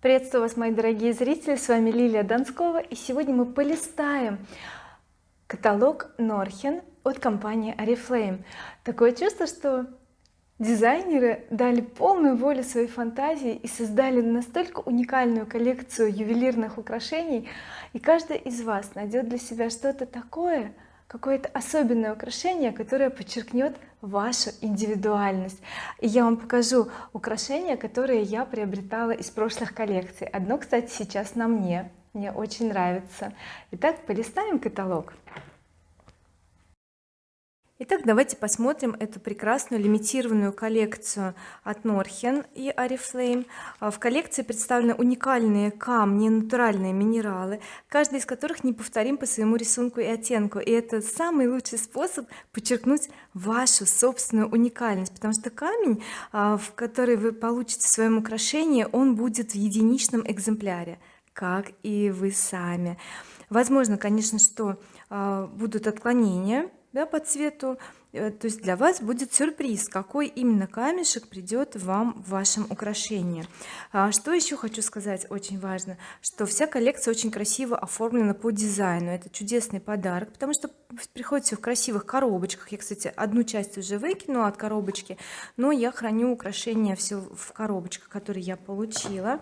приветствую вас мои дорогие зрители. С вами Лилия Донскова и сегодня мы полистаем каталог Норхен от компании Oriflame такое чувство что дизайнеры дали полную волю своей фантазии и создали настолько уникальную коллекцию ювелирных украшений. И каждый из вас найдет для себя что-то такое какое-то особенное украшение которое подчеркнет вашу индивидуальность. И я вам покажу украшения которые я приобретала из прошлых коллекций. Одно кстати сейчас на мне. Мне очень нравится. Итак полистаем каталог Итак, давайте посмотрим эту прекрасную лимитированную коллекцию от Norhen и Oriflame. А, в коллекции представлены уникальные камни, натуральные минералы, каждый из которых неповторим по своему рисунку и оттенку. И это самый лучший способ подчеркнуть вашу собственную уникальность, потому что камень, а, в который вы получите в своем украшении, он будет в единичном экземпляре, как и вы сами. Возможно, конечно, что а, будут отклонения да, по цвету. Э, то есть для вас будет сюрприз какой именно камешек придет вам в вашем украшении. А что еще хочу сказать очень важно что вся коллекция очень красиво оформлена по дизайну. Это чудесный подарок потому что приходит все в красивых коробочках. Я кстати одну часть уже выкинула от коробочки но я храню украшения все в коробочках которые я получила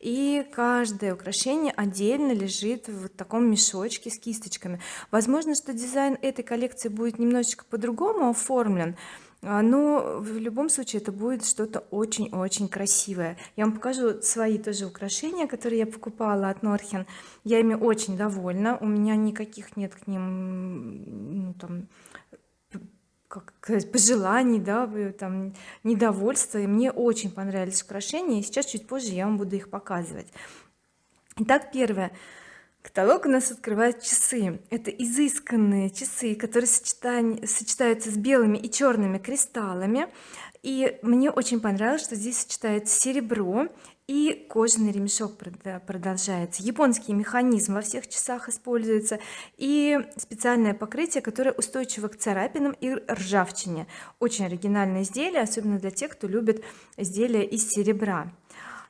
и каждое украшение отдельно лежит в таком мешочке с кисточками. Возможно что дизайн этой коллекции будет немножечко по-другому оформлен а, но в любом случае это будет что-то очень-очень красивое. Я вам покажу свои тоже украшения которые я покупала от Норхен я ими очень довольна. У меня никаких нет к ним ну, там как сказать, пожеланий да там недовольства. И мне очень понравились украшения и сейчас чуть позже я вам буду их показывать. Итак первое. Каталог у нас открывает часы. Это изысканные часы которые сочетаются с белыми и черными кристаллами. И мне очень понравилось что здесь сочетается серебро и кожаный ремешок продолжается. Японский механизм во всех часах используется и специальное покрытие которое устойчиво к царапинам и ржавчине. Очень оригинальное изделие особенно для тех кто любит изделия из серебра.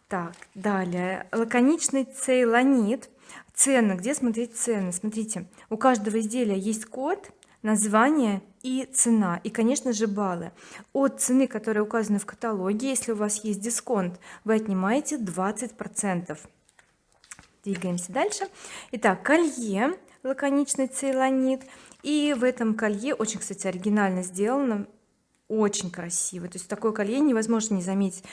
Так далее. Лаконичный цейлонит. Цены. Где смотреть цены? Смотрите у каждого изделия есть код название и цена и конечно же баллы. От цены которая указана в каталоге если у вас есть дисконт вы отнимаете 20 процентов. Двигаемся дальше. Итак колье лаконичный цейлонит. И в этом колье очень кстати оригинально сделано очень красиво то есть такое колье невозможно не заметить.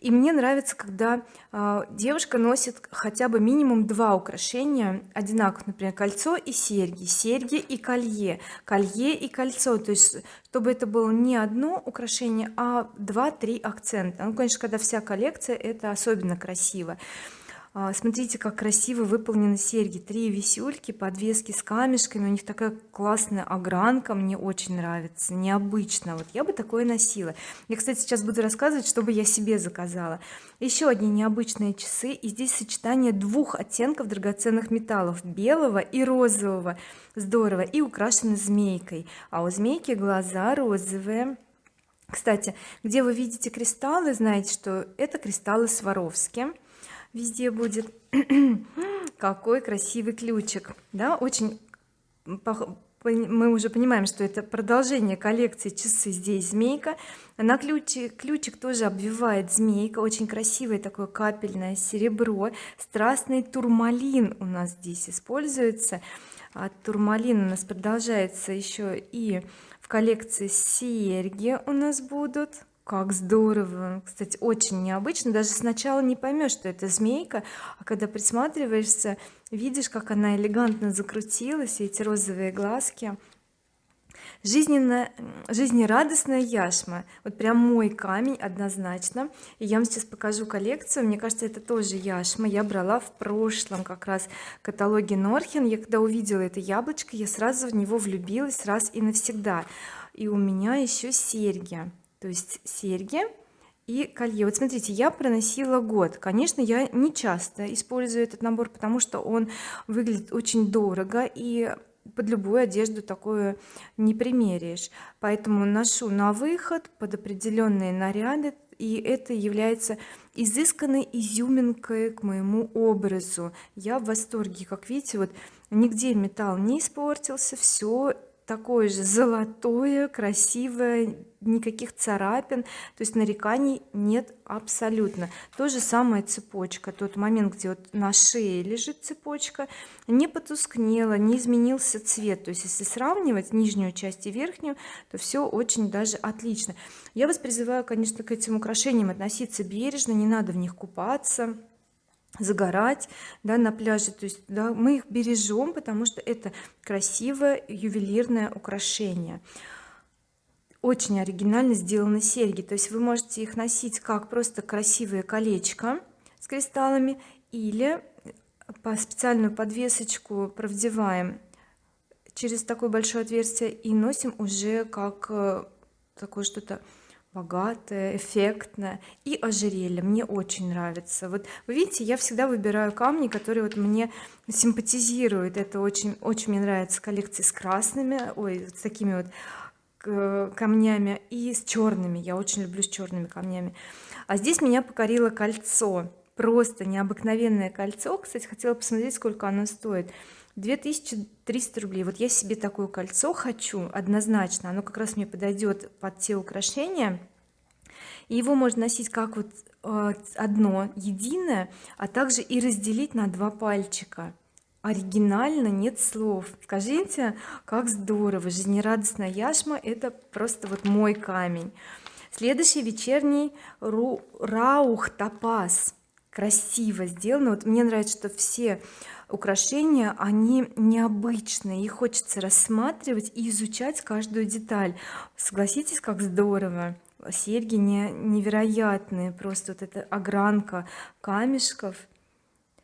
И мне нравится когда э, девушка носит хотя бы минимум два украшения одинаковых например кольцо и серьги серьги и колье колье и кольцо. То есть чтобы это было не одно украшение а два-три акцента. Ну конечно когда вся коллекция это особенно красиво. а, смотрите как красиво выполнены серьги. Три висюльки подвески с камешками. У них такая классная огранка. Мне очень нравится. Необычно. Вот я бы такое носила. Я кстати сейчас буду рассказывать чтобы я себе заказала. Еще одни необычные часы. И здесь сочетание двух оттенков драгоценных металлов. Белого и розового. Здорово. И украшены змейкой. А у змейки глаза розовые. Кстати где вы видите кристаллы знаете что это кристаллы Сваровски везде будет какой красивый ключик да очень мы уже понимаем что это продолжение коллекции часы здесь змейка на ключик ключик тоже обвивает змейка. Очень красивое такое капельное серебро. Страстный турмалин у нас здесь используется. А турмалин у нас продолжается еще и в коллекции серьги у нас будут как здорово кстати очень необычно. Даже сначала не поймешь что это змейка а когда присматриваешься видишь как она элегантно закрутилась и эти розовые глазки. Жизненно жизнерадостная яшма. Вот прям мой камень однозначно. И я вам сейчас покажу коллекцию. Мне кажется это тоже яшма. Я брала в прошлом как раз каталоге Норхен. Я когда увидела это яблочко я сразу в него влюбилась раз и навсегда. И у меня еще серьги то есть серьги и колье. Вот смотрите я проносила год. Конечно я не часто использую этот набор потому что он выглядит очень дорого и под любую одежду такое не примеришь. Поэтому ношу на выход под определенные наряды и это является изысканной изюминкой к моему образу. Я в восторге. Как видите вот нигде металл не испортился все такое же золотое красивое никаких царапин то есть нареканий нет абсолютно. То же самое цепочка тот момент где вот на шее лежит цепочка не потускнела не изменился цвет. То есть если сравнивать нижнюю часть и верхнюю то все очень даже отлично. Я вас призываю конечно к этим украшениям относиться бережно не надо в них купаться загорать да, на пляже. То есть да, мы их бережем потому что это красивое ювелирное украшение. Очень оригинально сделаны серьги. То есть вы можете их носить как просто красивое колечко с кристаллами или по специальную подвесочку продеваем через такое большое отверстие и носим уже как э, такое что-то богатое эффектное и ожерелье. Мне очень нравится. Вот вы видите я всегда выбираю камни которые вот мне симпатизируют. Это очень очень мне нравится коллекции с красными ой с такими вот камнями и с черными. Я очень люблю с черными камнями. А здесь меня покорило кольцо. Просто необыкновенное кольцо. Кстати хотела посмотреть сколько оно стоит 2300 рублей. Вот я себе такое кольцо хочу однозначно. Оно как раз мне подойдет под те украшения. И его можно носить как вот э, одно единое а также и разделить на два пальчика. Оригинально нет слов. Скажите как здорово жизнерадостная яшма это просто вот мой камень. Следующий вечерний Ру, раух топаз. Красиво сделано. Вот мне нравится что все украшения они необычные их хочется рассматривать и изучать каждую деталь. Согласитесь как здорово. Серьги не, невероятные просто вот эта огранка камешков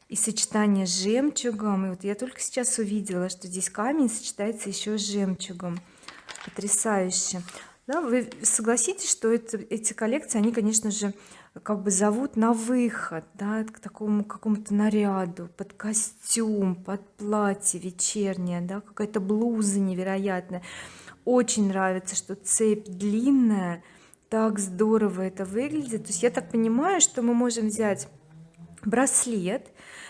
и сочетание с жемчугом. И вот я только сейчас увидела что здесь камень сочетается еще с жемчугом. Потрясающе да, вы согласитесь что это, эти коллекции они конечно же как бы зовут на выход да, к такому какому-то наряду под костюм под платье вечернее да, какая-то блуза невероятная. Очень нравится что цепь длинная так здорово это выглядит. То есть я так понимаю что мы можем взять браслет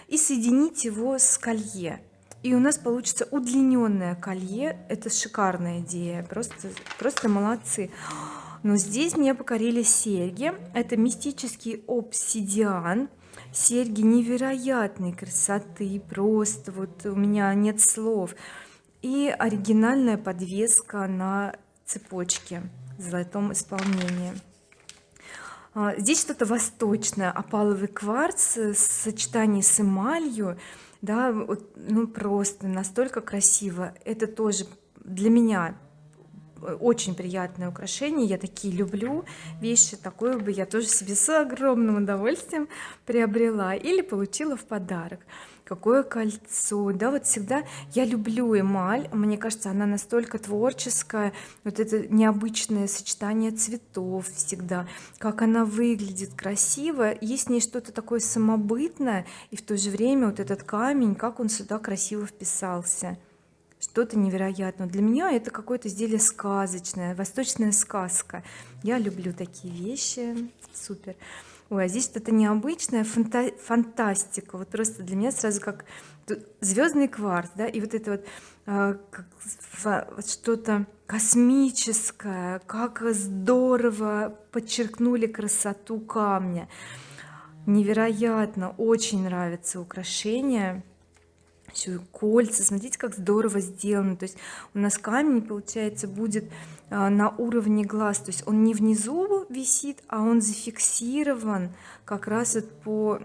и соединить его с колье и у нас получится удлиненное колье. Это шикарная идея. Просто просто молодцы. Но здесь мне покорили серьги. Это мистический обсидиан. Серьги невероятной красоты. Просто вот у меня нет слов. И оригинальная подвеска на цепочке в золотом исполнении. А, здесь что-то восточное. Опаловый кварц в сочетании с эмалью да ну просто настолько красиво. Это тоже для меня очень приятное украшение я такие люблю вещи такое бы я тоже себе с огромным удовольствием приобрела или получила в подарок. Какое кольцо да вот всегда я люблю эмаль мне кажется она настолько творческая вот это необычное сочетание цветов всегда как она выглядит красиво есть в ней что-то такое самобытное и в то же время вот этот камень как он сюда красиво вписался что-то невероятное. Для меня это какое-то изделие сказочное восточная сказка. Я люблю такие вещи. Супер. Ой а здесь что-то необычное фанта фантастика. Вот просто для меня сразу как звездный кварц да и вот это а, вот что-то космическое. Как здорово подчеркнули красоту камня. Невероятно. Очень нравится украшение еще кольца смотрите как здорово сделано. То есть у нас камень получается будет а, на уровне глаз. То есть он не внизу висит а он зафиксирован как раз вот по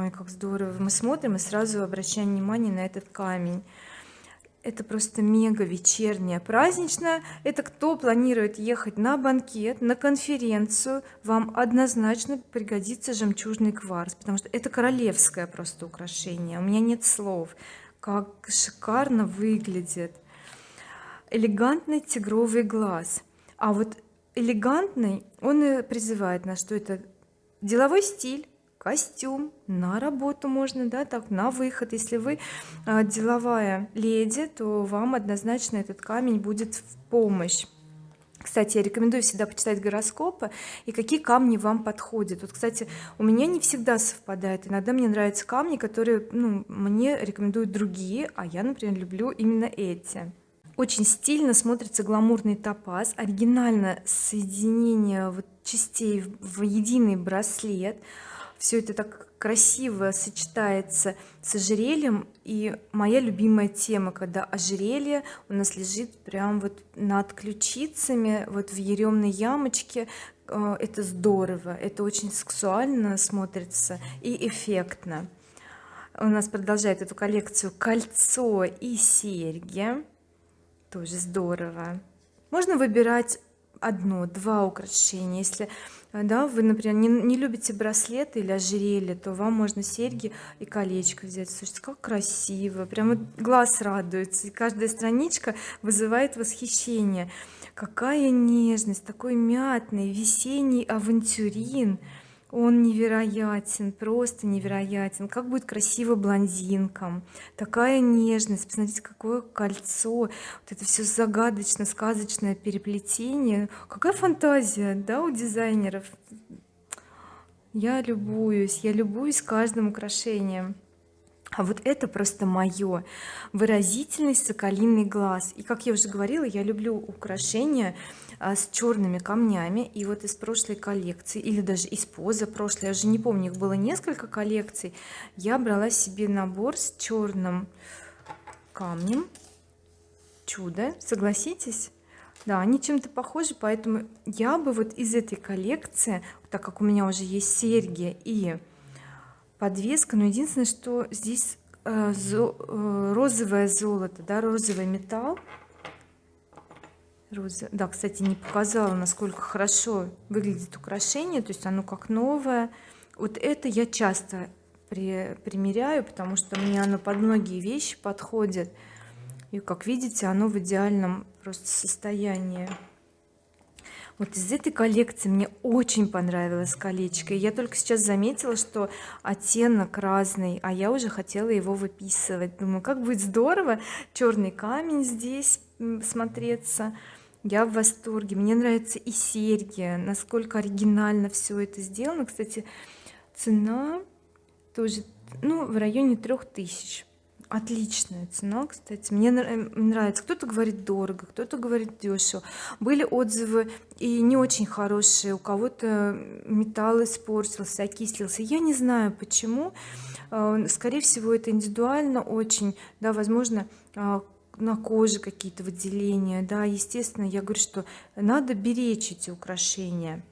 Ой, как здорово. Мы смотрим и сразу обращаем внимание на этот камень. Это просто мега вечерняя праздничная это кто планирует ехать на банкет на конференцию вам однозначно пригодится жемчужный кварц потому что это королевское просто украшение у меня нет слов как шикарно выглядит. Элегантный тигровый глаз. А вот элегантный он и призывает нас что это деловой стиль костюм на работу можно да так на выход. Если вы а, деловая леди то вам однозначно этот камень будет в помощь кстати я рекомендую всегда почитать гороскопы и какие камни вам подходят. Вот кстати у меня не всегда совпадает. Иногда мне нравятся камни которые ну, мне рекомендуют другие а я например люблю именно эти. Очень стильно смотрится гламурный топаз оригинально соединение вот частей в единый браслет все это так красиво сочетается с ожерельем. И моя любимая тема когда ожерелье у нас лежит прям вот над ключицами вот в еремной ямочке э, это здорово это очень сексуально смотрится и эффектно. У нас продолжает эту коллекцию кольцо и серьги тоже здорово. Можно выбирать одно два украшения. Если да вы например не, не любите браслеты или ожерелье то вам можно серьги и колечко взять. Слушайте как красиво прямо глаз радуется и каждая страничка вызывает восхищение. Какая нежность такой мятный весенний авантюрин он невероятен просто невероятен. Как будет красиво блондинкам. Такая нежность. Посмотрите какое кольцо. Вот это все загадочно сказочное переплетение. Какая фантазия да у дизайнеров? Я любуюсь я любуюсь каждым украшением а вот это просто мое выразительность соколиный глаз. И как я уже говорила я люблю украшения а, с черными камнями. И вот из прошлой коллекции или даже из позапрошлой я уже не помню их было несколько коллекций я брала себе набор с черным камнем. Чудо согласитесь? Да они чем-то похожи поэтому я бы вот из этой коллекции так как у меня уже есть серьги и подвеска но единственное что здесь э, э, розовое золото да розовый металл. Роза да кстати не показала насколько хорошо выглядит украшение то есть оно как новое. Вот это я часто при, примеряю потому что мне оно под многие вещи подходит. И как видите оно в идеальном просто состоянии вот из этой коллекции мне очень понравилось колечко. Я только сейчас заметила что оттенок разный а я уже хотела его выписывать. Думаю как будет здорово черный камень здесь смотреться. Я в восторге. Мне нравятся и серьги насколько оригинально все это сделано. Кстати цена тоже ну в районе трех тысяч отличная цена кстати. Мне нравится. Кто-то говорит дорого кто-то говорит дешево. Были отзывы и не очень хорошие. У кого-то металл испортился окислился. Я не знаю почему. Э, скорее всего это индивидуально очень. Да возможно э, на коже какие-то выделения. Да естественно я говорю что надо беречь эти украшения.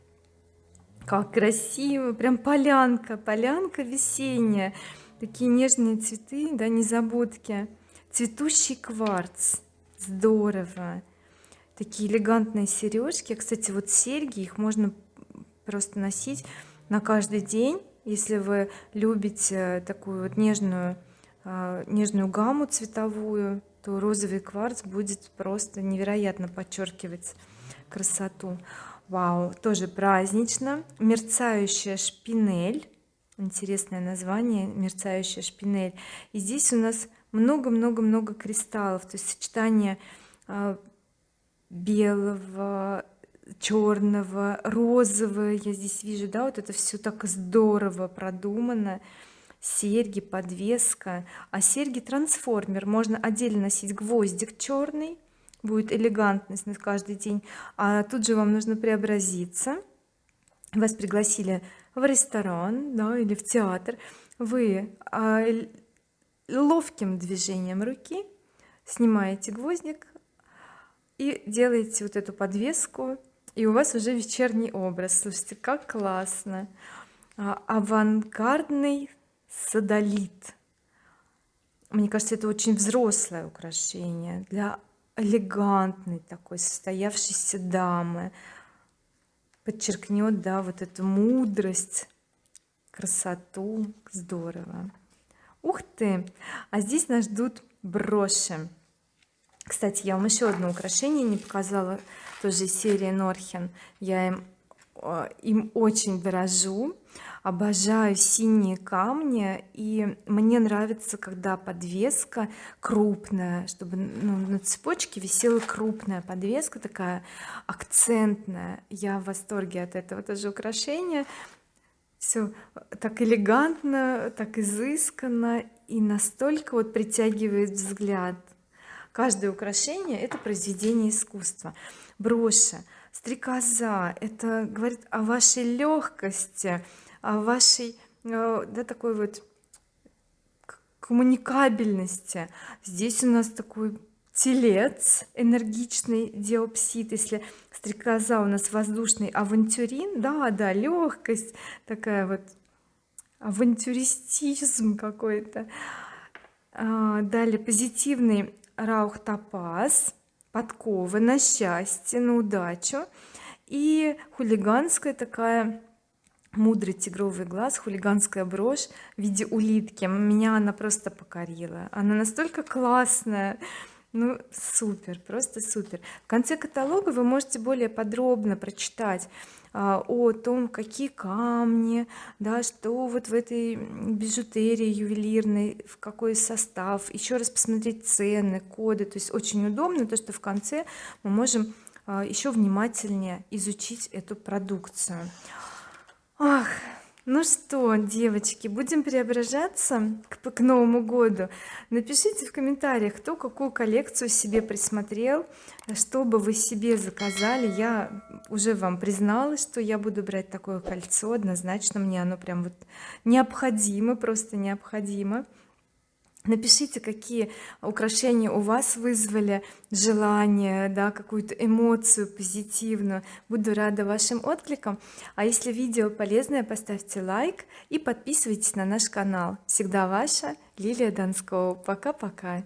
Как красиво. Прям полянка полянка весенняя такие нежные цветы да незабудки. Цветущий кварц. Здорово. Такие элегантные сережки. Кстати вот серьги их можно просто носить на каждый день. Если вы любите такую вот нежную а, нежную гамму цветовую то розовый кварц будет просто невероятно подчеркивать красоту. Вау тоже празднично. Мерцающая шпинель интересное название мерцающая шпинель. И здесь у нас много-много-много кристаллов то есть сочетание а, белого черного розового. Я здесь вижу да вот это все так здорово продумано. Серьги подвеска. А серьги трансформер. Можно отдельно носить гвоздик черный будет элегантность на каждый день. А тут же вам нужно преобразиться. Вас пригласили в ресторан да, или в театр вы а, ловким движением руки снимаете гвоздик и делаете вот эту подвеску и у вас уже вечерний образ. Слушайте как классно. А, авангардный садолит. Мне кажется это очень взрослое украшение для элегантной такой состоявшейся дамы подчеркнет да вот эту мудрость красоту. Здорово. Ух ты! А здесь нас ждут броши. Кстати я вам еще одно украшение не показала тоже из серии Норхен. Я им э, им очень дорожу обожаю синие камни и мне нравится когда подвеска крупная чтобы ну, на цепочке висела крупная подвеска такая акцентная. Я в восторге от этого тоже украшения. Все так элегантно так изысканно и настолько вот притягивает взгляд. Каждое украшение это произведение искусства. Броши стрекоза. Это говорит о вашей легкости о вашей э, да такой вот коммуникабельности. Здесь у нас такой телец энергичный диопсид. Если стрекоза у нас воздушный авантюрин да да легкость такая вот авантюристизм какой-то. А, далее позитивный раух топаз подкова на счастье на удачу. И хулиганская такая мудрый тигровый глаз хулиганская брошь в виде улитки. Меня она просто покорила. Она настолько классная. Ну супер просто супер. В конце каталога вы можете более подробно прочитать о том какие камни да что вот в этой бижутерии ювелирной в какой состав еще раз посмотреть цены коды. То есть очень удобно то что в конце мы можем а, еще внимательнее изучить эту продукцию. Ах ну что девочки будем преображаться к, к новому году? Напишите в комментариях кто какую коллекцию себе присмотрел что бы вы себе заказали. Я уже вам призналась что я буду брать такое кольцо однозначно мне оно прям вот необходимо просто необходимо напишите какие украшения у вас вызвали желание да какую-то эмоцию позитивную. Буду рада вашим откликам. А если видео полезное поставьте лайк и подписывайтесь на наш канал. Всегда ваша Лилия Донского пока-пока